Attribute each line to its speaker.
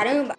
Speaker 1: Caramba,